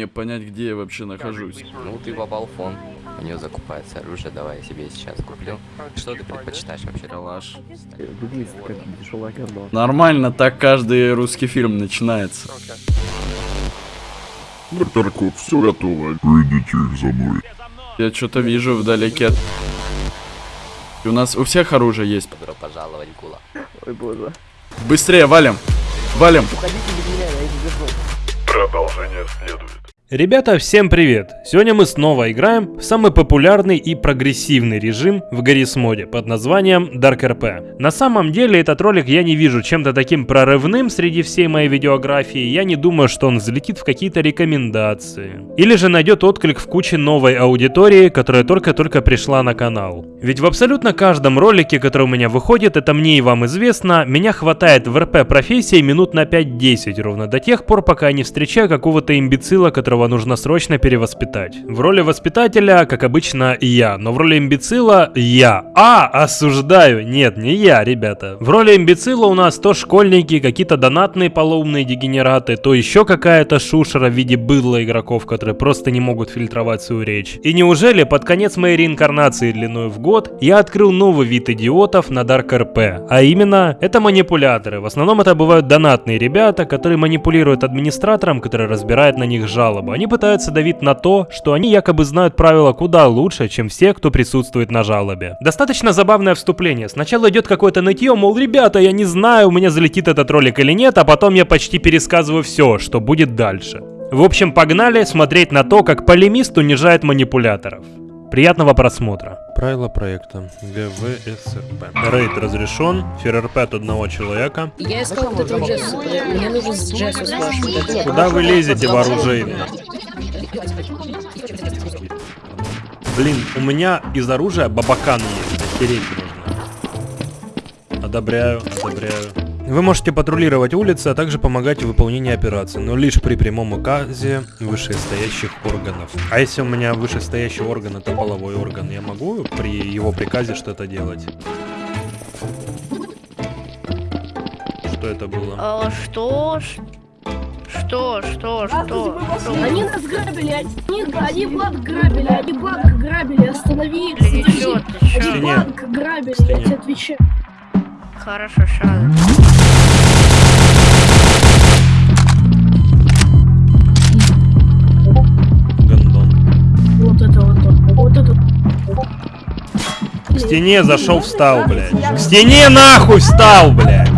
Мне понять, где я вообще нахожусь. Ну, ты попал в фон. У нее закупается оружие, давай я себе сейчас куплю. Что ты предпочитаешь вообще? Калаш. Говно. Нормально, так каждый русский фильм начинается. Кот, все готово. Выйдите их за мной. Я что-то вижу вдалеке. И у нас у всех оружие есть. Добро пожаловать, Гула. Ой боже. Быстрее, валим. Валим. Уходите без меня, я не держу. Продолжение следует. Ребята, всем привет! Сегодня мы снова играем в самый популярный и прогрессивный режим в Гаррис моде под названием Dark RP. На самом деле этот ролик я не вижу чем-то таким прорывным среди всей моей видеографии, я не думаю, что он взлетит в какие-то рекомендации. Или же найдет отклик в куче новой аудитории, которая только-только пришла на канал. Ведь в абсолютно каждом ролике, который у меня выходит, это мне и вам известно, меня хватает в РП профессии минут на 5-10 ровно до тех пор, пока я не встречаю какого-то имбецила, которого нужно срочно перевоспитать. В роли воспитателя, как обычно, я, но в роли имбецила я. А, осуждаю! Нет, не я, ребята. В роли имбецила у нас то школьники, какие-то донатные полоумные дегенераты, то еще какая-то шушера в виде быдла игроков, которые просто не могут фильтровать свою речь. И неужели под конец моей реинкарнации длиной в год я открыл новый вид идиотов на Dark RP, а именно, это манипуляторы. В основном это бывают донатные ребята, которые манипулируют администратором, который разбирает на них жалобы. Они пытаются давить на то, что они якобы знают правила куда лучше, чем все, кто присутствует на жалобе. Достаточно забавное вступление. Сначала идет какое-то нытье, мол, ребята, я не знаю, у меня залетит этот ролик или нет, а потом я почти пересказываю все, что будет дальше. В общем, погнали смотреть на то, как полемист унижает манипуляторов. Приятного просмотра. Правила проекта. ГВСРП. Рейд разрешен. ФРРП от одного человека. Я искал вот этого Джесса. Мне нужен с Джессу спрашивать. Куда вы лезете вооружейно? Блин, у меня из оружия бабакан есть. Стереть нужно. Одобряю, одобряю. Вы можете патрулировать улицы, а также помогать в выполнении операций, но лишь при прямом указе вышестоящих органов. А если у меня вышестоящий орган это половой орган, я могу при его приказе что-то делать? Что это было? А, что? Что? Что? Что? Что? Они нас грабили, они, они банк грабили, они банк грабили, останови их, Ты задержи. Они банк грабили, я тебе отвечаю. Хорошо, шаг. Стене зашел, встал, блядь. К стене нахуй встал, блядь.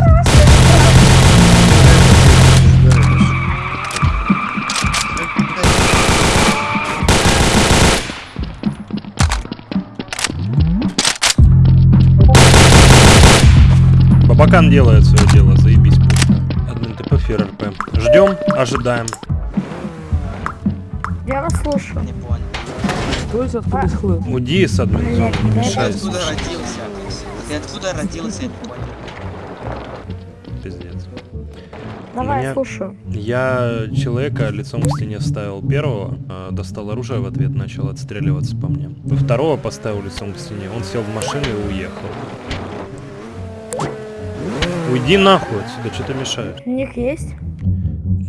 Бабакан делает свое дело, заебись пушка. Админ ТП ФРРП. Ждем, ожидаем. Я вас слушаю. Уди с админ зоны, не мешайся. Откуда родился? Ты откуда родился? Я не понял. Пиздец. Давай, меня- слушаю. Я человека лицом к стене вставил первого, а, достал оружие в ответ, начал отстреливаться по мне. Второго поставил лицом к стене, он сел в машину и уехал. Уйди нахуй отсюда, что ты мешаешь? У них есть?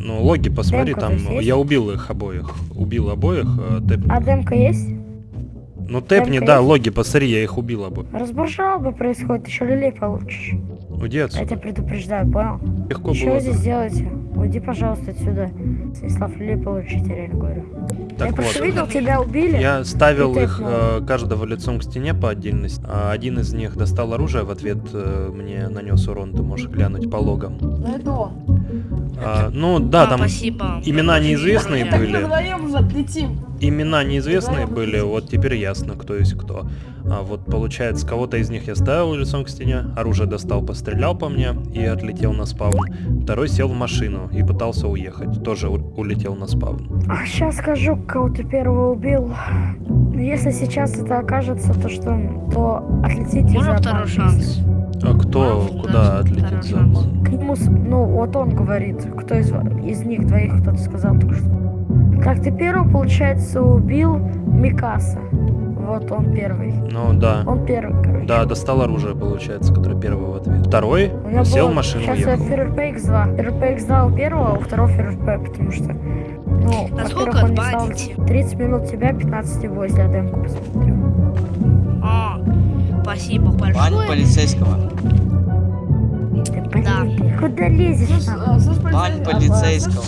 Ну, логи посмотри, Демка там, я убил их обоих. Убил обоих, а, тэпни. А демка есть? Ну, тэпни, демка да, есть? логи, посмотри, я их убил обоих. Разбор жалобы происходит, еще люлей получишь. Уйди Я тебя отсюда. предупреждаю, понял? Легко Что было. вы здесь да. делаете? Уйди, пожалуйста, отсюда. Станислав, люлей получите, я реально говорю. Так я просто вот. видел, тебя убили. Я ставил их э, каждого лицом к стене по отдельности. А один из них достал оружие, в ответ э, мне нанес урон, ты можешь глянуть по логам. А, ну да, А, там Спасибо. имена неизвестные были. Имена неизвестные были, вот теперь ясно, кто есть кто. А вот получается, кого-то из них я ставил лицом к стене, оружие достал, пострелял по мне и отлетел на спаун. Второй сел в машину и пытался уехать, тоже улетел на спаун. А сейчас скажу, кого ты первого убил. Если сейчас это окажется, то что, то отлетите Можно за второй шанс? А кто Да, куда отлетит за обман? К нему, с- ну, вот он говорит, кто из, из них двоих кто-то сказал только что. Так, ты первый, получается, убил Микаса. Вот он первый. Ну да. Он первый, короче. Да, достал оружие, получается, который первый в ответ. Второй У меня сел было- в машину Сейчас уехал. ФРП X2. ФРП X2 у первого, а у второго ФРП, потому что Ну, Насколько он не стал... отбаните? 30 минут тебя, 15 его, если я демку посмотрю. А, спасибо Бань большое. полицейского. Ты, блин, Да. куда лезешь там? Бань полицейского.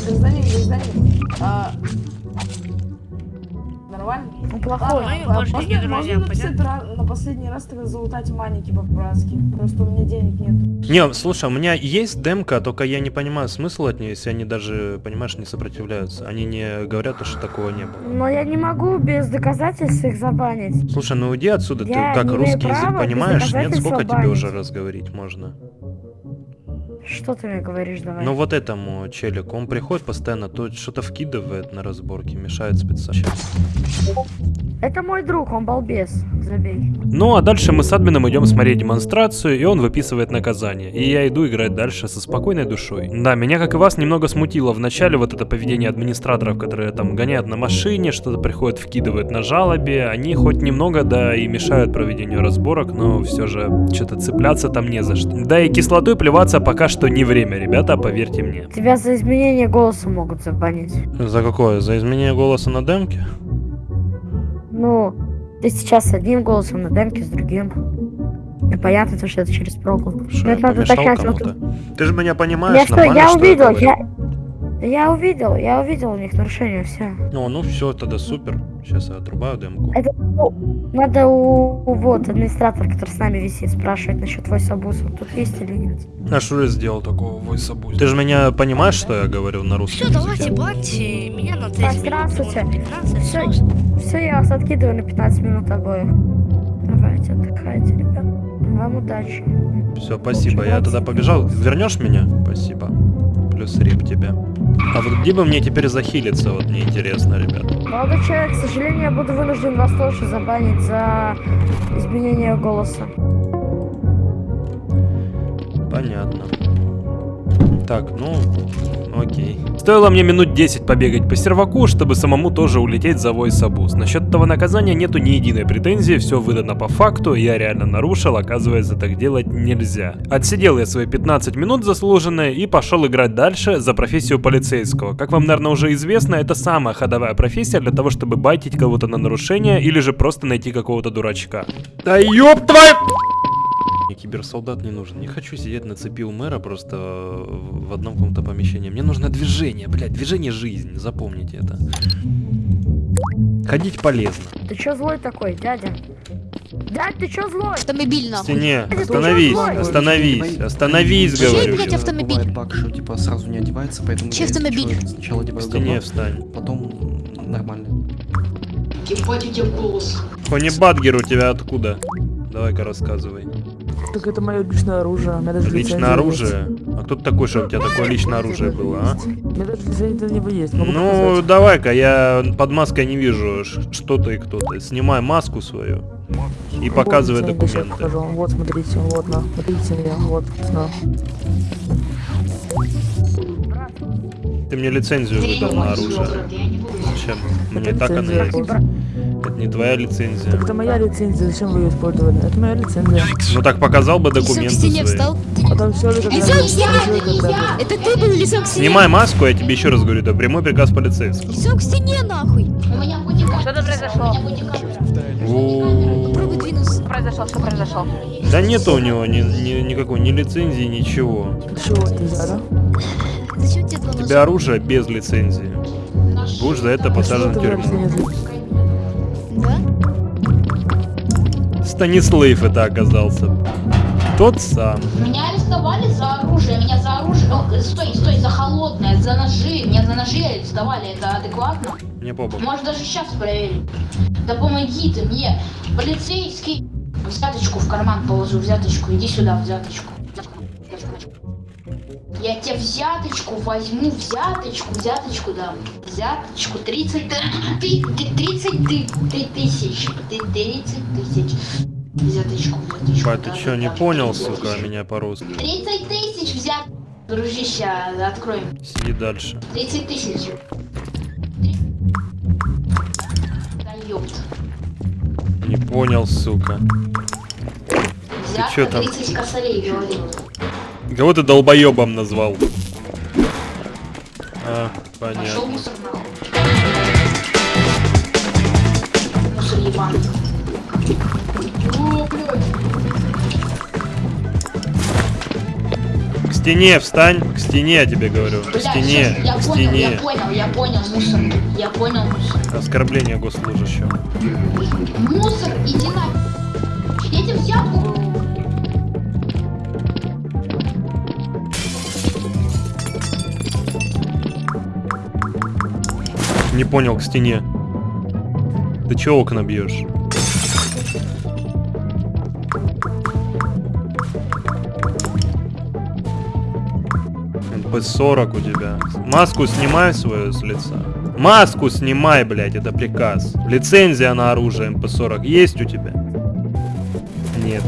Он плохой. Больше не друзья, можно написать на последний раз тогда залутать маники по-братски? Просто у меня денег нет. Не, слушай, у меня есть демка, только я не понимаю смысл от нее, если они даже, понимаешь, не сопротивляются. Они не говорят, что такого не было. Но я не могу без доказательств их забанить. Слушай, ну уйди отсюда, Я ты как русский язык понимаешь? Нет, сколько тебе уже раз говорить можно? Что ты мне говоришь, давай? Ну вот этому челику, он приходит постоянно, то что-то вкидывает на разборке, мешает специально. Это мой друг, он балбес. Забей. Ну а дальше мы с админом идем смотреть демонстрацию, и он выписывает наказание. И я иду играть дальше со спокойной душой. Да, меня, как и вас, немного смутило в начале вот это поведение администраторов, которые там гоняют на машине, что-то приходят, вкидывают на жалобе. Они хоть немного, да, и мешают проведению разборок, но все же что-то цепляться там не за что. Да и кислотой плеваться пока что не время, ребята, поверьте мне. Тебя за изменение голоса могут забанить. За какое? За изменение голоса на демке? Ну, ты сейчас с одним голосом на демке, с другим. И понятно, то, что это через прогу. Что, я это надо уточнять. вот- кому-то? Ты же меня Я понимаешь, что, нормально, я что увидел, говорю? я... Я увидел, я увидел у них нарушение, все. Ну, ну все, тогда супер. Сейчас я отрубаю демку. Это ну, надо у, у вот администратор, который с нами висит, спрашивать насчет твой сабуса. Тут есть или нет? А что я сделал такого войсабуз? Ты же меня понимаешь, что я говорю на русском Все, давайте баньте меня на 30 Так, минут, здравствуйте. может, 15, Всё, всё. Все, я вас откидываю на 15 минут обоих. Давайте, отдыхайте, ребят. Вам удачи. Все, спасибо. Я тогда побежал. Вернешь меня? Спасибо. Плюс рип тебе. А вот где бы мне теперь захилиться, вот мне интересно, ребят. Молодой человек, к сожалению, я буду вынужден вас тоже забанить за изменение голоса. Понятно. Так, ну, окей. Стоило мне минут 10 побегать по серваку, чтобы самому тоже улететь за войсабуз. Насчет этого наказания нету ни единой претензии, все выдано по факту, я реально нарушил, оказывается, так делать нельзя. Отсидел я свои 15 минут заслуженные и пошел играть дальше за профессию полицейского. Как вам, наверное, уже известно, это самая ходовая профессия для того, чтобы байтить кого-то на нарушение или же просто найти какого-то дурачка. Да ёб твою... Мне киберсолдат не нужен. Не хочу сидеть на цепи у мэра просто э, в одном каком-то помещении. Мне нужно движение, блядь, движение жизнь. Запомните это. Ходить полезно. Ты чё злой такой, дядя? Дядь, ты чё злой? Автомобиль нахуй. стене. Остановись, остановись, остановись, Чей, говорю. блядь, автомобиль? Бывает баг, что типа сразу не одевается, поэтому Чей я, автомобиль? чё, сначала В одеваю стене говно, встань. потом нормально. Ебать у тебя голос. Хони Бадгер у тебя откуда? Давай-ка рассказывай. Так это мое личное оружие. У меня даже Личное есть. оружие? А кто ты такой, чтобы у тебя такое личное оружие было, а? У меня даже лицензия на него есть. Могу Ну, давай-ка, я под маской не вижу, что ты и кто ты. Снимай маску свою и показывай Вот документы. покажу. Вот, смотрите, вот, на, смотрите меня, вот, на. Ты мне лицензию выдал на оружие. Зачем? Мне так она есть. Не твоя лицензия. Так это моя лицензия, зачем вы ее использовали? Это моя лицензия. Ну так показал бы к документы стене свои. встал. Потом все это Лицом к стене! Это ты был лицом к стене! Снимай маску, я тебе еще раз говорю, это прямой приказ полицейского. Лицом к стене нахуй! Что-то произошло. Попробуй двинуться. Произошло, что произошло? Да нету у него ни, ни- никакой ни лицензии, ничего. Чего нельзя, да? Зачем тебе У тебя оружие без лицензии. Будешь за это посажен в ты тюрьму. Станислав это оказался. Тот сам. Меня арестовали за оружие, меня за оружие, О, стой, стой, за холодное, за ножи, меня за ножи арестовали, это адекватно? Мне побо. Может даже сейчас проверить. Да помоги ты мне, полицейский. Взяточку в карман положу, взяточку, иди сюда, взяточку. Я тебе взяточку возьму, взяточку, взяточку дам. Взяточку 30, ты, ты, ты- 30 ты, ты тысяч, ты 30 тысяч. Взяточку, взяточку. Бать, ты да, что, да, не да. понял, сука, меня по-русски? 30 тысяч взят. Дружище, откроем. Сиди дальше. 30 тысяч. Да ёпт. Не понял, сука. Взятка чё там? 30 косарей, говорил. Кого ты долбоебом назвал? А, понятно. К стене встань, к стене, я тебе говорю. К стене, я к понял, стене. Я понял, я понял, мусор. Я понял, мусор. Оскорбление госслужащего. Мусор, иди на... Я тебе взял... Не понял, к стене. Ты чё окна бьешь? МП-40 у тебя. Маску снимай свою с лица. Маску снимай, блядь, это приказ. Лицензия на оружие МП-40 есть у тебя? Нет,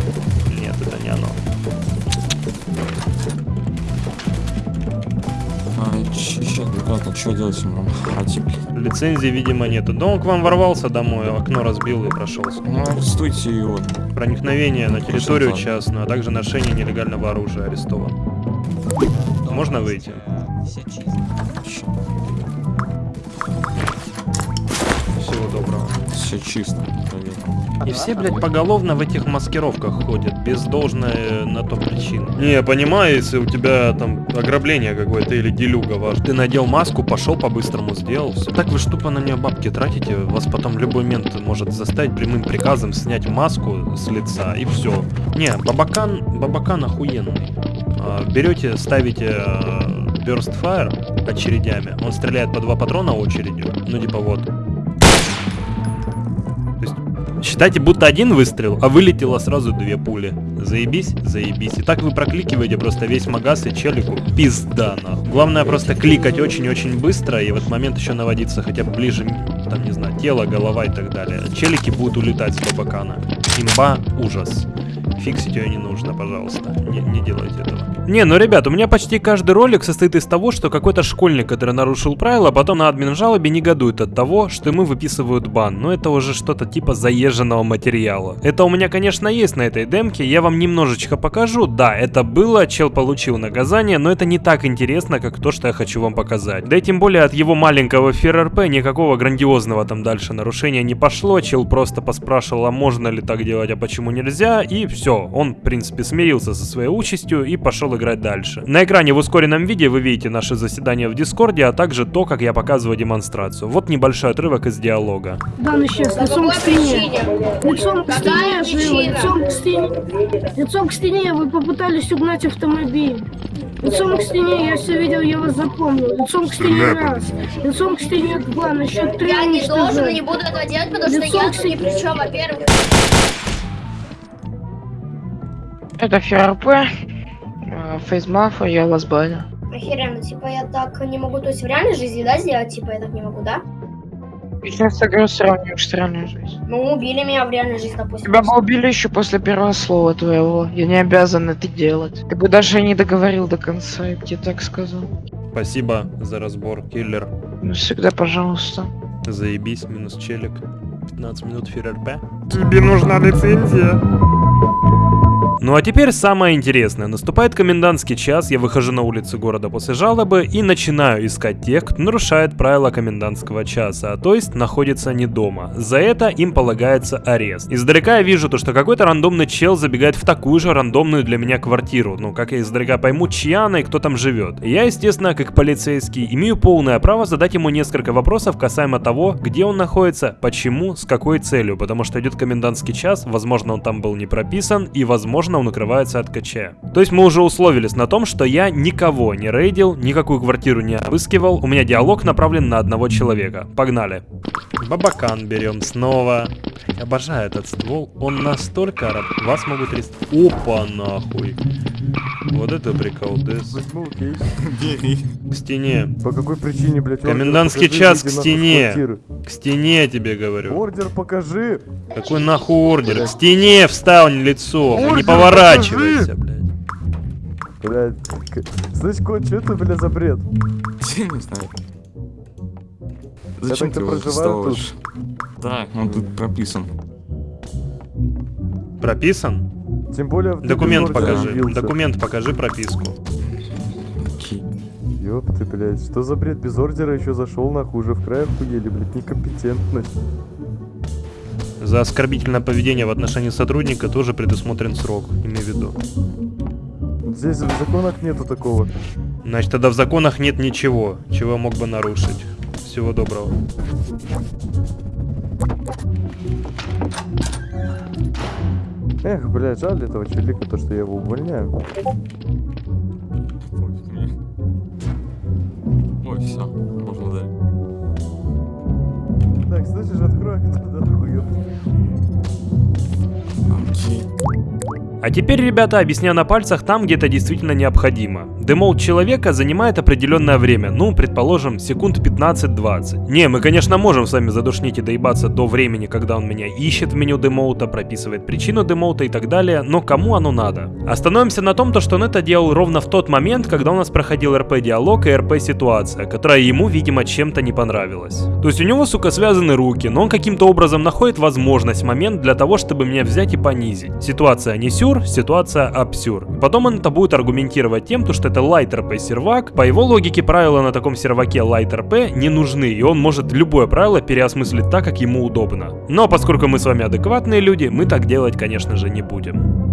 что делать им? Хати, блин. Лицензии, видимо, нету. Да он к вам ворвался домой, окно разбил и прошелся. Ну, арестуйте его. Проникновение на территорию частную, а также ношение нелегального оружия арестован. Можно выйти? Все чисто. Всего доброго. Все чисто. И все, блядь, поголовно в этих маскировках ходят, без должной э, на то причины. Не, я понимаю, если у тебя там ограбление какое-то или делюга ваш. Ты надел маску, пошел по-быстрому, сделал все. Так вы что на нее бабки тратите? Вас потом любой момент может заставить прямым приказом снять маску с лица и все. Не, бабакан, бабакан охуенный. А, Берете, ставите э, Burst Fire очередями. Он стреляет по два патрона очередью. Ну типа вот. Считайте, будто один выстрел, а вылетело сразу две пули. Заебись? Заебись. И так вы прокликиваете просто весь магаз и челику. Пизда, нахуй. Главное просто кликать очень-очень быстро и в этот момент еще наводиться хотя бы ближе, там, не знаю, тело, голова и так далее. Челики будут улетать с бабакана. Имба – ужас. Фиксить ее не нужно, пожалуйста. Не, не делайте этого. Не, ну, ребят, у меня почти каждый ролик состоит из того, что какой-то школьник, который нарушил правила, потом на админ жалобе негодует от того, что ему выписывают бан. Но это уже что-то типа заезженного материала. Это у меня, конечно, есть на этой демке, я вам немножечко покажу. Да, это было, чел получил наказание, но это не так интересно, как то, что я хочу вам показать. Да и тем более от его маленького ФРРП никакого грандиозного там дальше нарушения не пошло. Чел просто поспрашивал, а можно ли так делать, а почему нельзя, и все. Он, в принципе, смирился со своей участью и пошел играть дальше. На экране в ускоренном виде вы видите наше заседание в Дискорде, а также то, как я показываю демонстрацию. Вот небольшой отрывок из диалога. Да, ну сейчас, лицом к стене. Лицом к стене, живо, лицом к стене. Лицом к стене вы попытались угнать автомобиль. Лицом к стене, я все видел, я вас запомнил. Лицом к стене раз. Лицом к стене два, на счет три Я не должен и не буду этого делать, потому что Лицом я к тут ни при чем, во-первых. Это ФРП. Фейсмафа, я вас баню. Охеренно, типа я так не могу, то есть в реальной жизни, да, сделать, типа я так не могу, да? Сейчас игру сравниваешь с реальной жизнью. Ну, убили меня в реальной жизни, допустим. Тебя бы убили еще после первого слова твоего. Я не обязан это делать. Ты бы даже не договорил до конца, я бы тебе так сказал. Спасибо за разбор, киллер. Ну, всегда пожалуйста. Заебись, минус челик. 15 минут ФРРП. Тебе нужна лицензия. Ну а теперь самое интересное. Наступает комендантский час, я выхожу на улицы города после жалобы и начинаю искать тех, кто нарушает правила комендантского часа, а то есть находится не дома. За это им полагается арест. Издалека я вижу то, что какой-то рандомный чел забегает в такую же рандомную для меня квартиру. Ну, как я издалека пойму, чья она и кто там живет. Я, естественно, как полицейский, имею полное право задать ему несколько вопросов касаемо того, где он находится, почему, с какой целью, потому что идет комендантский час, возможно, он там был не прописан, и, возможно, он укрывается от КЧ. То есть мы уже условились на том, что я никого не рейдил, никакую квартиру не обыскивал, у меня диалог направлен на одного человека. Погнали. Бабакан берем снова. Обожаю этот ствол, он настолько раб... Вас могут рез... Опа, нахуй. Вот это. Возьму кейс. К стене. По какой причине, блядь, Комендантский час к стене. К стене тебе говорю. Ордер покажи. Какой нахуй ордер? К стене встань лицо, не Ордер поворачивайся, блядь. Блядь. Слышь, кот, что это, блядь, за бред? Я не знаю. Зачем так ты проживаю вставишь? Да, он тут прописан. Прописан? Тем более... Документ покажи. явился. Документ покажи прописку. Ёп ты, блядь, что за бред? Без ордера еще зашел, нахуй, уже в край охуели, блядь, некомпетентность. За оскорбительное поведение в отношении сотрудника тоже предусмотрен срок, имей в виду. Здесь в законах нету такого. Значит, тогда в законах нет ничего, чего я мог бы нарушить. Всего доброго. Эх, блядь, жаль этого челика, то, что я его увольняю. Ой, все. Так, слышишь, открой туда, хуёв. А теперь, ребята, объясняю на пальцах там, где это действительно необходимо. Демолт человека занимает определенное время, ну, предположим, секунд 15-20. Не, мы, конечно, можем с вами задушнить и доебаться до времени, когда он меня ищет в меню демоута, прописывает причину демоута и так далее, но кому оно надо? Остановимся на том, то, что он это делал ровно в тот момент, когда у нас проходил РП-диалог и РП-ситуация, которая ему, видимо, чем-то не понравилась. То есть у него, сука, связаны руки, но он каким-то образом находит возможность, момент для того, чтобы меня взять и понизить. Ситуация не сюр, ситуация абсюр. Потом он это будет аргументировать тем, то, что это Light RP сервак. По его логике правила на таком серваке Light RP не нужны, и он может любое правило переосмыслить так, как ему удобно. Но поскольку мы с вами адекватные люди, мы так делать, конечно же, не будем.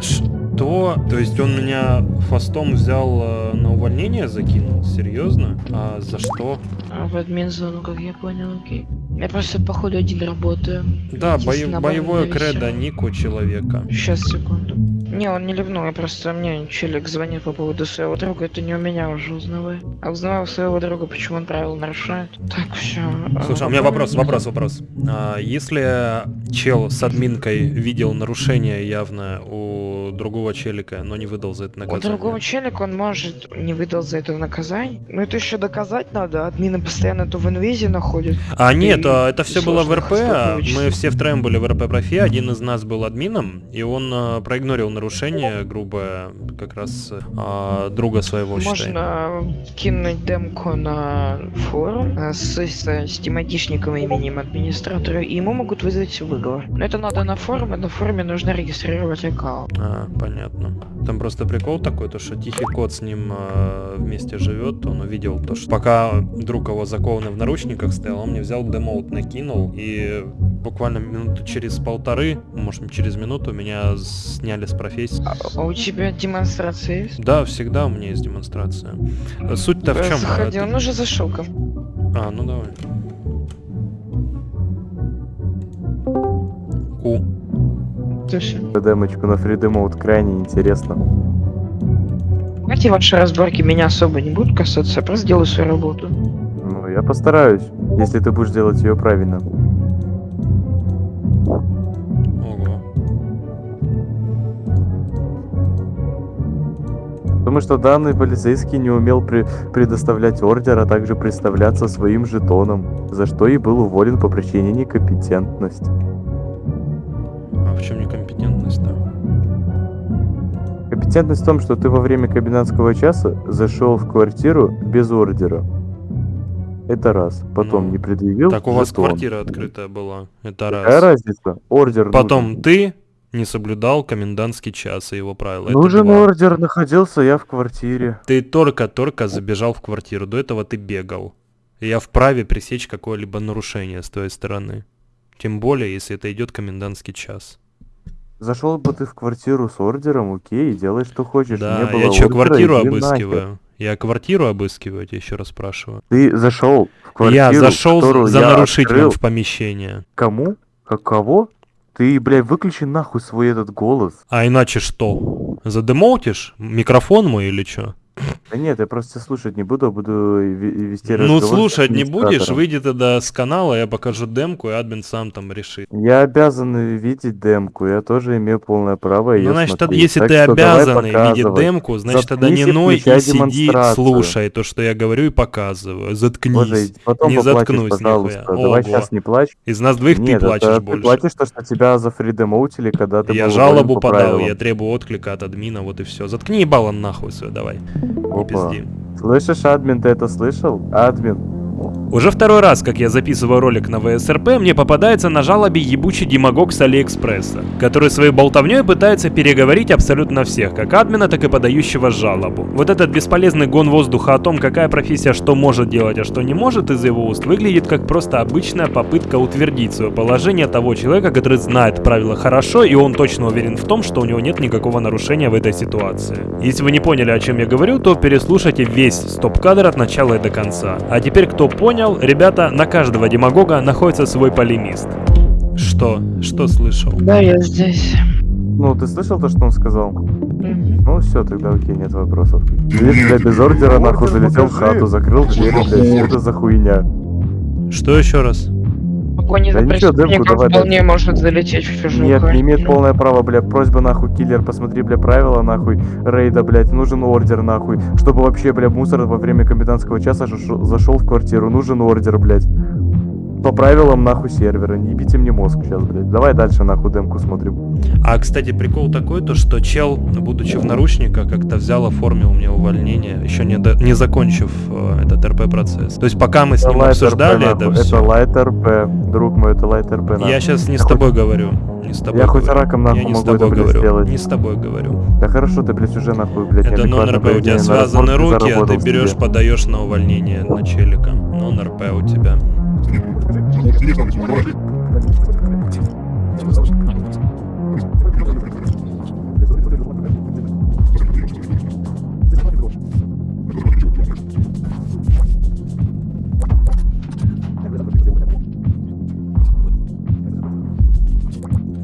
Что? То есть он меня фастом взял э, на увольнение закинул? Серьезно? А за что? А в админ-зону, как я понял, окей. Я просто, походу, один работаю. Да, на боевое кредо ник у человека. Сейчас, секунду. Не, он не ливнул, я просто мне челик звонит по поводу своего друга, это не у меня уже узнавай. А узнавал своего друга, почему он правила нарушает. Так, все. Слушай, а у меня вопрос, вопрос, вопрос. А, если чел с админкой видел нарушение явно у другого челика, но не выдал за это У наказание? другого челика он может не выдал за это наказание. Но это еще доказать надо. Админы постоянно то в инвизе находят. А нет, И а, это все было в РП, а мы все втроем были в РП профи, один из нас был админом, и он а, проигнорил нарушение грубое как раз а, друга своего, считай. Можно кинуть демку на форум э, с, с, с тематичником и именем администратора, и ему могут вызвать выговор. Но это надо на форуме, на форуме нужно регистрировать аккаунт. А, понятно. Там просто прикол такой, то что тихий кот с ним а, вместе живет, он увидел то, что пока друг его закованный в наручниках стоял, он мне взял демоут накинул, и буквально минуту через полторы, может через минуту меня сняли с профессии. А у тебя демонстрация есть? Да, всегда у меня есть демонстрация. Суть-то в Э, чем? Заходи, он уже зашел ко мне. А, ну давай. Ку. Слушай, Демочку на фридемоут крайне интересно. эти ваши разборки меня особо не будут касаться, я просто делаю свою работу. Ну, я постараюсь, если ты будешь делать ее правильно. Потому что данный полицейский не умел при- предоставлять ордер, а также представляться своим жетоном, за что и был уволен по причине некомпетентности. В чем некомпетентность-то? Компетентность в том, что ты во время комендантского часа зашел в квартиру без ордера. Это раз. Потом Ну, не предъявил Так у вас жетон. квартира открытая была. Это Какая раз. разница? Ордер Потом нужен. ты не соблюдал комендантский час и его правила. Нужен ордер, находился я в квартире. Ты только-только забежал в квартиру. До этого ты бегал. И я вправе пресечь какое-либо нарушение с твоей стороны. Тем более, если это идет комендантский час. Зашел бы ты в квартиру с ордером, окей, делай что хочешь. Да, Не было я что, квартиру иди нахер. обыскиваю? Я квартиру обыскиваю, я тебя еще раз спрашиваю. Ты зашел в квартиру, я зашел за я нарушителем открыл. в помещение. Кому? Как кого? Ты, блядь, выключи нахуй свой этот голос. А иначе что? Задемоутишь? Микрофон мой или что? Да нет, я просто слушать не буду, а буду ве- вести Ну, разговор с слушать не будешь, выйди тогда с канала, я покажу демку, и админ сам там решит. Я обязан видеть демку, я тоже имею полное право Ну, значит, смотреть. если Так ты обязан видеть демку, значит, тогда не Заткнись ной и сиди, слушай то, что я говорю и показываю. Заткнись. Боже, потом не заткнусь пожалуйста. нихуя. Давай Ого. сейчас не плачь. Из нас двоих Нет, ты это плачешь ты больше. платишь то, что тебя зафридемоутили, когда ты я жалобу по подал, я требую отклика от админа, вот и все. Заткни ебало нахуй свое, давай. Опа. пизди. Слышишь, админ, ты это слышал? Админ. Уже второй раз, как я записываю ролик на ВСРП, мне попадается на жалобе ебучий демагог с Алиэкспресса, который своей болтовней пытается переговорить абсолютно всех, как админа, так и подающего жалобу. Вот этот бесполезный гон воздуха о том, какая профессия что может делать, а что не может из его уст, выглядит как просто обычная попытка утвердить свое положение того человека, который знает правила хорошо, и он точно уверен в том, что у него нет никакого нарушения в этой ситуации. Если вы не поняли, о чем я говорю, то переслушайте весь стоп-кадр от начала и до конца. А теперь, кто понял, ребята, на каждого демагога находится свой полемист. Что? Что слышал? Да, я здесь. Ну, ты слышал то, что он сказал? Ну все, тогда окей, нет вопросов. Здесь, бля, без ордера нахуй залетел в хату, закрыл дверь, блядь, что это за хуйня? Что еще раз? Да за демку преступником давай вполне дальше. может залететь в чужую Нет, не имеет полное право, бля, просьба нахуй, киллер, посмотри, бля, правила нахуй, рейда, блядь, нужен ордер нахуй, чтобы вообще, бля, мусор во время комендантского часа зашел в квартиру, нужен ордер, блядь. По правилам нахуй сервера, не ебите мне мозг сейчас, блядь. Давай дальше нахуй демку смотрим. А, кстати, прикол такой, то что чел, будучи в наручниках, как-то взял, оформил мне увольнение, еще не, до- не закончив э, этот РП-процесс. То есть пока мы с ним обсуждали это нахуй, все, Это Light RP, друг мой, это Light RP, нахуй. я сейчас не Я с хоть- тобой говорю. Не с тобой Я хоть говорю. раком нахуй я не с могу это, блядь, говорю. сделать. Не с тобой говорю. Да хорошо, ты, блядь, уже нахуй, блядь, Это нон-РП, у тебя связаны руки, а ты себе. берешь, подаешь на увольнение на челика. Нон-РП у тебя.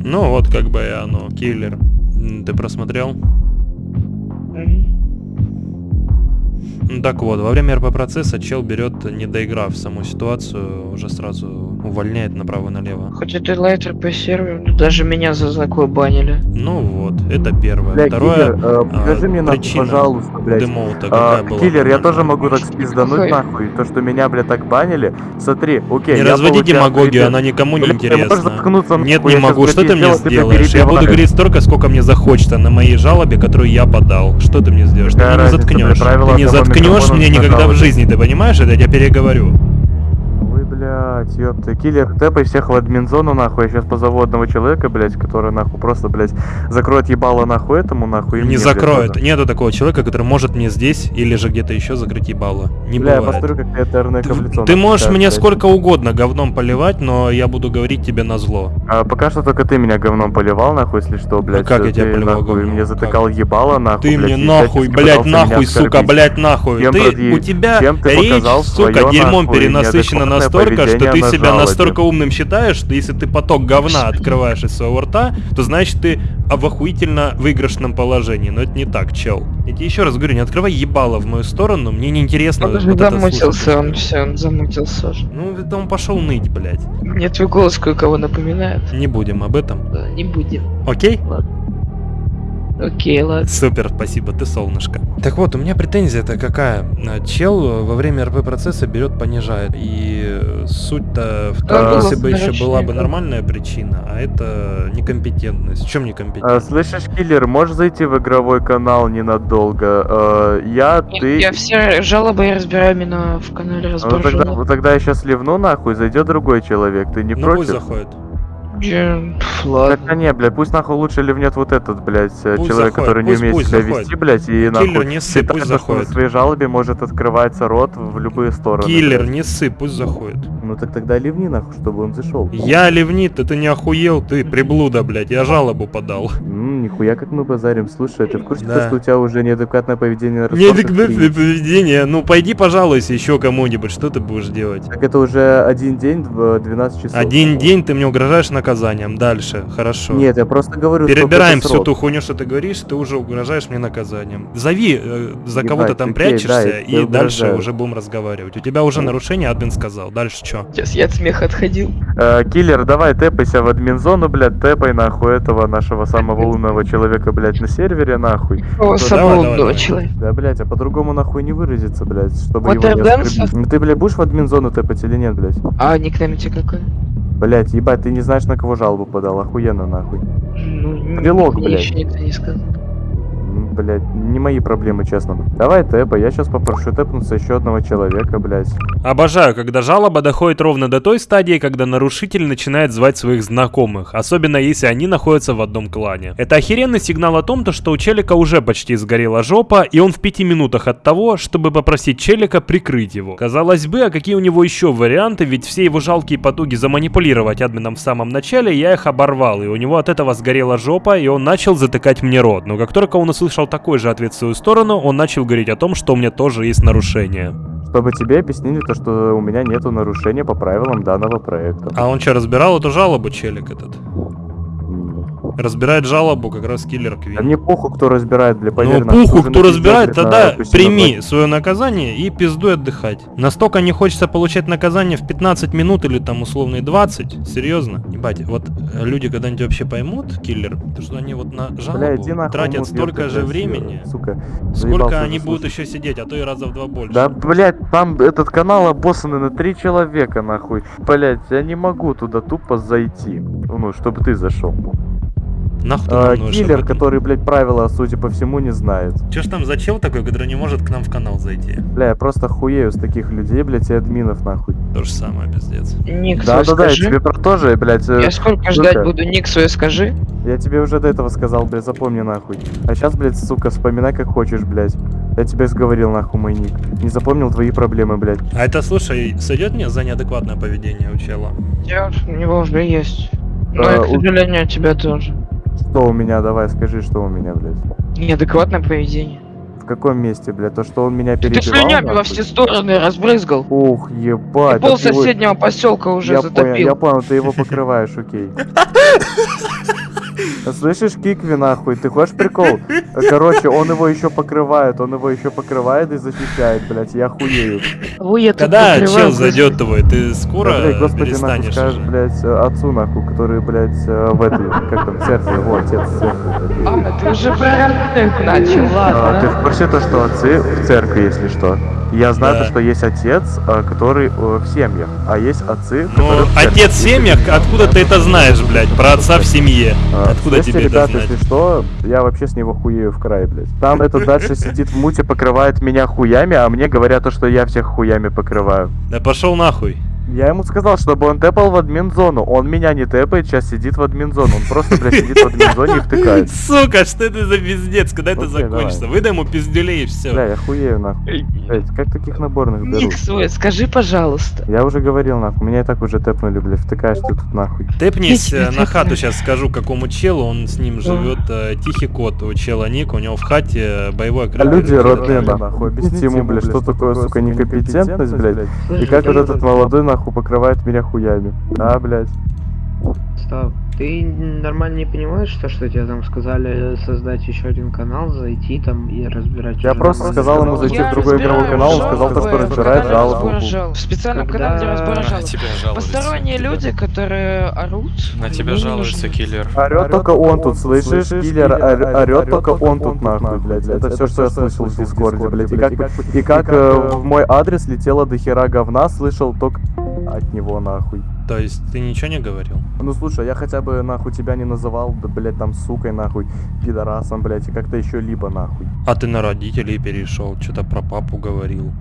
Ну вот как бы и оно, киллер. Ты просмотрел? Так вот, во время РП процесса чел берет, не доиграв саму ситуацию, уже сразу увольняет направо-налево. Хоть это серверу, но даже меня за такое банили. Ну вот, это первое. Бля, Второе, киллер, э, а, покажи мне нахуй, пожалуйста, блядь. демоута А, была? киллер, я тоже могу так спиздануть нахуй. То, что меня, блядь, так банили. Смотри, окей, Не разводи демагогию, она никому не интересна. Нет, не могу. Что ты мне сделаешь? Я буду говорить столько, сколько мне захочется на моей жалобе, которую я подал. Что ты мне сделаешь? Ты меня не заткнешь. Ты не заткнешь меня на никогда в жизни, ты понимаешь? Это я тебе переговорю. Ой, блядь, ёпта. Киллер, тэпай всех в админзону, нахуй. Я сейчас позову одного человека, блядь, который, нахуй, просто, блядь, закроет ебало, нахуй, этому, нахуй. и Не мне, блядь, закроет. тоже. Нету такого человека, который может мне здесь или же где-то еще закрыть ебало. Не Бля, я бывает. посмотрю, как ты Эрнека в лицо Ты можешь мне блядь. сколько угодно говном поливать, но я буду говорить тебе на зло. А, пока что только ты меня говном поливал, нахуй, если что, блядь. как я тебя поливал нахуй, говном? мне затыкал ебало, нахуй, Ты блядь, мне нахуй, блядь, нахуй, сука, блядь, нахуй. Ты, у тебя речь, сука, дерьмом перенасыщена настолько, что ты поведение на себя жалобе. настолько умным считаешь, что если ты поток говна открываешь из своего рта, то значит ты в охуительно выигрышном положении. Но это не так, чел. Я тебе еще раз говорю, не открывай ебало в мою сторону, мне неинтересно Он вот замутился, он все, он замутился уже. Ну, это он пошел ныть, блядь. Мне твой голос кое-кого напоминает. Не будем об этом. Да, не будем. Окей? Окей, ладно. Супер, спасибо, ты солнышко. Так вот, у меня претензия-то какая? А, Чел во время РП процесса берет, понижает. И суть-то в том, А, если бы еще была бы нормальная причина, а это некомпетентность. В чем А, некомпетентность? слышишь, киллер, можешь зайти в игровой канал ненадолго? А, я, Нет, ты... Я все жалобы я разбираю именно в канале Ну, разбор тогда, жалоб. вот тогда я сейчас ливну нахуй, зайдет другой человек, ты не ну против? пусть заходит. Я- пф, Так, Ладно. а не, блядь, пусть нахуй лучше ливнет вот этот, блядь, э, Пусть человек, заходит, который не пусть- умеет пусть себя заходит. вести, блядь, и нахуй Киллер, не ссы, считает, пусть что заходит. в своей жалобе может открываться рот в любые стороны. Киллер, не ссы, пусть заходит. Ну так тогда ливни нахуй, чтобы он зашел. Я ливнит, ты не охуел, ты приблуда, блядь, я жалобу подал. М, нихуя как мы базарим, слушай, ты в курсе, Да. что у тебя уже неадекватное поведение на Не разборках адекватное три? поведение. Ну пойди, пожалуйся еще кому-нибудь, что ты будешь делать? Так это уже один день в 12 часов. Один день ты мне угрожаешь наказанием. Дальше, хорошо. Нет, я просто говорю, Перебираем всю срок. ту хуйню, что ты говоришь, ты уже угрожаешь мне наказанием. Зови, э, за кого ты там окей, прячешься, да, и тебе дальше угрожаю. уже будем разговаривать. У тебя уже нарушение, админ сказал. Дальше что? Сейчас я от смеха отходил. Э, киллер, давай тэпайся в админзону, блядь, тэпай нахуй этого нашего самого умного человека, блядь, на сервере, нахуй. О, самого умного человека. Да, блядь, а по-другому нахуй не выразиться, блядь, чтобы Вот его не оскорбить. Ты, блядь, будешь в админзону тэпать или нет, блядь? А никнейм у тебя какой? Блядь, ебать, ты не знаешь, на кого жалобу подал, охуенно, нахуй. Ну, Прилог, блядь. еще никто не сказал. Блядь, не мои проблемы, честно. Давай тэпа, я сейчас попрошу тэпнуться еще одного человека, блядь. Обожаю, когда жалоба доходит ровно до той стадии, когда нарушитель начинает звать своих знакомых, особенно если они находятся в одном клане. Это охеренный сигнал о том, то, что у челика уже почти сгорела жопа, и он в пяти минутах от того, чтобы попросить челика прикрыть его. Казалось бы, а какие у него еще варианты, ведь все его жалкие потуги заманипулировать админом в самом начале, я их оборвал, и у него от этого сгорела жопа, и он начал затыкать мне рот. Но как только он услышал такой же ответ в свою сторону, он начал говорить о том, что у меня тоже есть нарушение. Чтобы тебе объяснили то, что у меня нету нарушения по правилам данного проекта. А он что, разбирал эту жалобу, челик этот? Разбирает жалобу как раз киллер Квин. Да мне похуй, кто разбирает, бля, поверь Ну уже кто разбирает, тогда прими платье. свое наказание и пиздуй отдыхать. Настолько не хочется получать наказание в 15 минут или там условные 20. Серьезно? Ебать, вот э, люди когда-нибудь вообще поймут, киллер, то что они вот на Бля, жалобу нахуй, тратят столько же времени, Сука. сколько они уже будут слушать. еще сидеть, а то и раза в два больше. Да, блядь, там этот канал обоссанный на три человека, нахуй. Блядь, я не могу туда тупо зайти. Ну, чтобы ты зашел. Нахуй А, нужен киллер, который, блядь, правила, судя по всему, не знает. Чё ж там за чел такой, который не может к нам в канал зайти? Бля, я просто хуею с таких людей, блядь, и админов, нахуй. То же самое, пиздец. Ник Да, свой да, да, я скажи. тебе про то же, блядь. э, Я сколько сука. ждать буду, ник свой скажи. Я тебе уже до этого сказал, блядь, запомни нахуй. А сейчас, блядь, сука, вспоминай как хочешь, блядь. Я тебе сговорил, нахуй, мой ник. Не запомнил твои проблемы, блядь. А это, слушай, сойдет мне за неадекватное поведение у чела? Я, у него уже есть. Но, А, и, к сожалению, у тебя тоже. Что у меня, давай, скажи, что у меня, блядь. Неадекватное поведение. В каком месте, блядь? То, что он меня Ты перебивал, слюнями во все стороны разбрызгал. Ух, ебать. Пол так его- соседнего поселка уже я понял, затопил. я понял, ты его покрываешь, окей. Слышишь, Кикви, нахуй, ты хочешь прикол? Короче, он его еще покрывает, он его еще покрывает и защищает, блядь, я хуею. Ой, я тут Когда чел зайдет твой, ты скоро Да, блядь, господи, нахуй, скажешь, блядь, э, отцу, нахуй, который, блядь, э, в этой, как там, церкви, его отец в церкви. А, ты уже про начал, А, ты ладно. в курсе то, что отцы в церкви, если что? Я знаю Да. то, что есть отец, э, который в семьях, а есть отцы, Ну, которые в церкви. отец в семьях, откуда ты это знаешь, блядь, про отца в семье? А, Откуда слышите, тебе это ребят, знать? если что, я вообще с него хуею в край, блядь. Там этот дальше сидит в муте, покрывает меня хуями, а мне говорят то, что я всех хуями покрываю. Да пошел нахуй. Я ему сказал, чтобы он тэпал в админ-зону. Он меня не тэпает, сейчас сидит в админ-зону. Он просто, блядь, сидит в админ-зоне и втыкает. Сука, что это за пиздец? Когда это закончится? Выдай ему пиздюлей и Бля, все. я хуею, нахуй. Блядь, как таких наборных беру? Ник свой, скажи, пожалуйста. Я уже говорил, нахуй. Меня и так уже тэпнули, блядь. Втыкаешь ты тут, нахуй. Тэпнись э, на хату, сейчас скажу, какому челу, он с ним живет, э, тихий кот, у чела ник, у него в хате э, боевой А окрас. люди родные, нахуй. Объясните ему, блядь, что такое, сука, некомпетентность, блядь. И как вот этот молодой, нахуй, покрывает меня хуями. А, блядь. Стоп. Ты нормально не понимаешь, что, что тебе там сказали создать еще один канал, зайти там и разбирать Я просто сказал ему зайти в другой игровой канал, он сказал то, что разбирает жалобу. В специальном канале разбора На жалоб. Посторонние люди, которые орут. На тебя жалуется киллер. Орет только он тут, слышишь? Киллер ор- орет только он тут, нахуй, блядь. Это все, что я слышал в Дискорде, блядь. И как, как э, в мой адрес летело до хера говна, слышал только от него, нахуй. То есть ты ничего не говорил? Ну слушай, я хотя бы нахуй тебя не называл, да, блядь, там сукой, нахуй, пидорасом, блядь, и как-то еще либо нахуй. А ты на родителей перешел, что-то про папу говорил.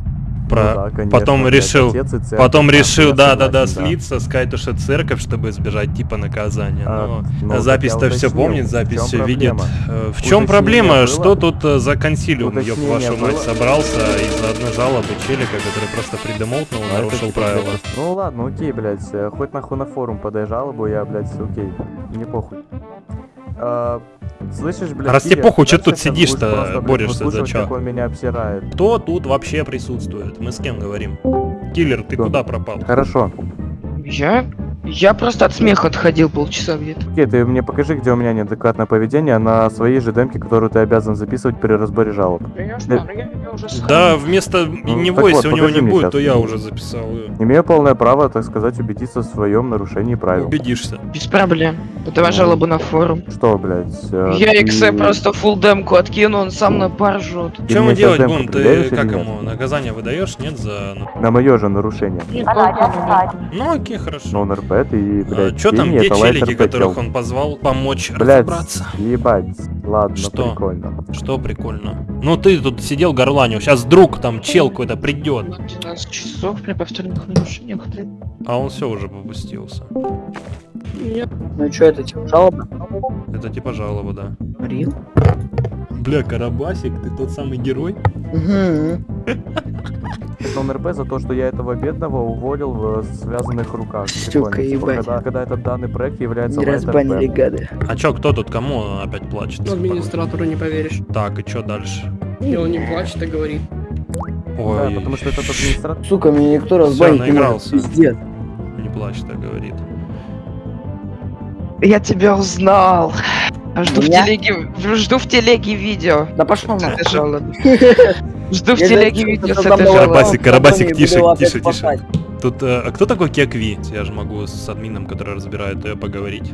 Ну Про... да, конечно, потом решил, отец церковь, потом нахуй, решил, я да-да-да, согласен, да. слиться, сказать, то, что церковь, чтобы избежать типа наказания. А, Но ну, запись-то все помнит, запись все видит. Э, В чем проблема? было? Что тут э, за консилиум, ёб вашу мать, собрался из-за одной жалобы челика, который просто придемолтнул, А нарушил типа, правила. Ну ладно, окей, блядь, э, хоть нахуй на форум подай жалобу, я, блядь, окей, не похуй. А, слышишь, блядь, раз тебе похуй, чё дальше тут сидишь-то, борешься за чё? как он меня обсирает. Кто тут вообще присутствует? Мы с кем говорим? Киллер, ты Кто? куда пропал? Хорошо. Я? Я просто от смеха отходил полчаса где-то. Окей, ты мне покажи, где у меня неадекватное поведение на своей же демке, которую ты обязан записывать при разборе жалоб. Конечно, но я её уже Да, вместо Ну, него, так вот, если у него не будет, щас. то я уже записал ее. Имею полное право, так сказать, убедиться в своем нарушении правил. Убедишься. Без проблем. Подавай жалобу на форум. Что, блядь? э, Я ты- просто фул демку откину, он сам на пар жжет. Ты Чем мы делать сейчас будем? Ты как ему? Наказание выдаешь? Нет за. ну- На мое же нарушение. Ну окей, хорошо. РП, и, блядь, Что там, где челики, которых он позвал помочь Блядь, разобраться? ебать. Ладно, Что? прикольно. Что прикольно? Ну ты тут сидел горланил, сейчас друг там чел какой-то придет. 12 часов при повторных нарушениях. А он все уже попустился. Ну что, это типа жалоба? Это типа жалоба, да. Рил? Бля, Карабасик, ты тот самый герой? Угу. Он РП за то, что я этого бедного уволил в связанных руках. Сука, типа, ебать. Когда, когда этот данный проект является Не разбанили гады. А чё, кто тут кому опять плачет? Администратору не поверишь. Так, и чё дальше? И он не плачет, а говорит. Да, Ой, потому что этот администратор... Сука, меня никто Всё, разбанить не наигрался. может. Пиздец. не плачь, так говорит. Я тебя узнал. А Жду в телеге, жду в телеге видео. Да пошел жалобы. Жду в телеге видео с этой. Карабасик, Карабасик, тише, тише, тише. Тут, э, а кто такой Кекви? Я же могу с админом, который разбирает ее, поговорить.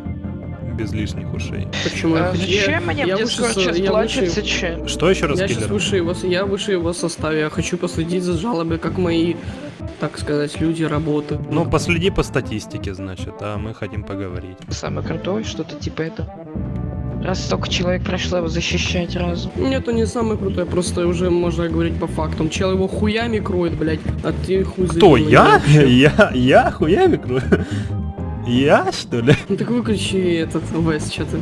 Без лишних ушей. Почему? А Я- Зачем мне я в со- сейчас я плачется, выше-? Что еще раз, Я сейчас выше его, я выше его составе, я хочу последить за жалобы, как мои, так сказать, люди работают. Ну, последи по статистике, значит, а мы хотим поговорить. Самый крутой, что-то типа это. Раз столько человек прошло его защищать разом. Нет, он не самый крутой, просто уже можно говорить по фактам. Чел его хуями кроет, блядь, а ты хуй Кто, я? Я? Я хуями крою? Я, что ли? Ну так выключи этот ВС, что ты.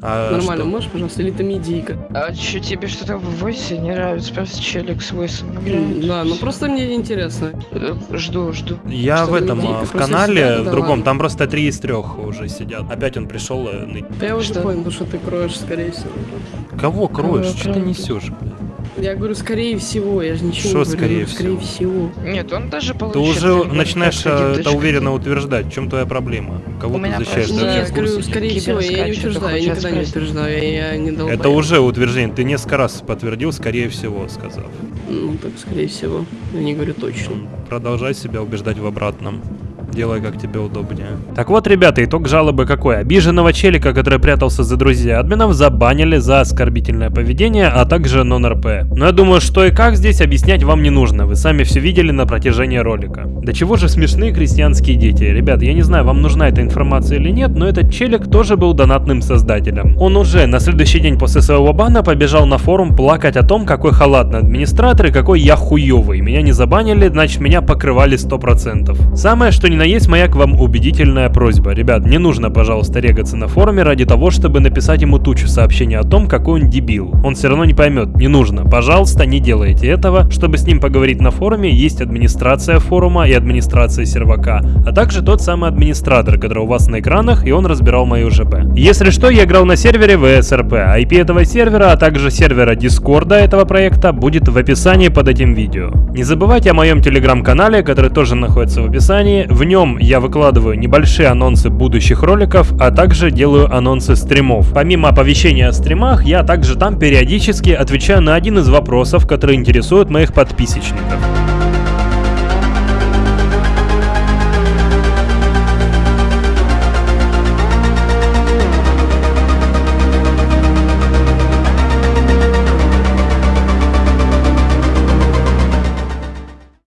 А Нормально, что? можешь, пожалуйста, или это медийка? А чё, тебе что-то в войсе не нравится? Просто челик с войсом играет. Да, ну просто мне интересно. Э, Жду, жду. Я Что в этом, видите, а, в канале, в другом, там просто три из трех уже сидят. Опять он пришел э, ныть. Да я уже Что? понял, что ты кроешь, скорее всего. Кого кроешь? Кого Что ты несешь, блядь? Я говорю, скорее всего, я же ничего Шо не говорю. скорее скорее всего. Нет, он даже Ты получил. уже наверняка начинаешь э, это дочка. уверенно утверждать. В чем твоя проблема? Кого У ты защищаешь? Ты Да, в говорю, скорее всего, я не утверждаю, я никогда не утверждаю, я, я не дал Это уже утверждение. Ты несколько раз подтвердил, скорее всего, сказав. Ну, так, скорее всего. Я не говорю точно. Продолжай себя убеждать в обратном. Делай, как тебе удобнее. Так вот, ребята, итог жалобы какой? Обиженного челика, который прятался за друзья админов, забанили за оскорбительное поведение, а также нон-РП. Но я думаю, что и как здесь объяснять вам не нужно. Вы сами все видели на протяжении ролика. До чего же смешные крестьянские дети. Ребят, я не знаю, вам нужна эта информация или нет, но этот челик тоже был донатным создателем. Он уже на следующий день после своего бана побежал на форум плакать о том, какой халатный администратор и какой я хуёвый. Меня не забанили, значит меня покрывали 100%. Самое, что ни на есть моя к вам убедительная просьба. Ребят, не нужно, пожалуйста, регаться на форуме ради того, чтобы написать ему тучу сообщений о том, какой он дебил. Он все равно не поймет, не нужно. Пожалуйста, не делайте этого. Чтобы с ним поговорить на форуме, есть администрация форума и администрация сервака, а также тот самый администратор, который у вас на экранах, и он разбирал мою ЖП. Если что, я играл на сервере VSRP. IP этого сервера, а также сервера Дискорда этого проекта будет в описании под этим видео. Не забывайте о моем телеграм-канале, который тоже находится в описании. В нем я выкладываю небольшие анонсы будущих роликов, а также делаю анонсы стримов. Помимо оповещения о стримах, я также там периодически отвечаю на один из вопросов, которые интересуют моих подписчиков.